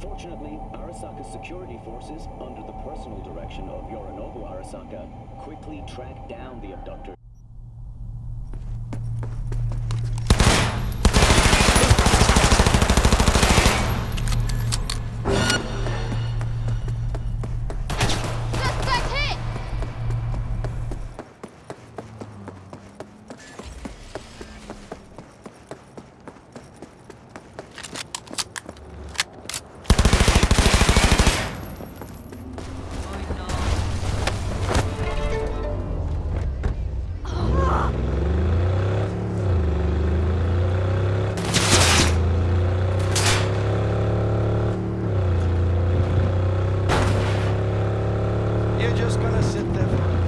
Fortunately, Arasaka's security forces, under the personal direction of Yorinobu Arasaka, quickly tracked down the abductor just gonna sit there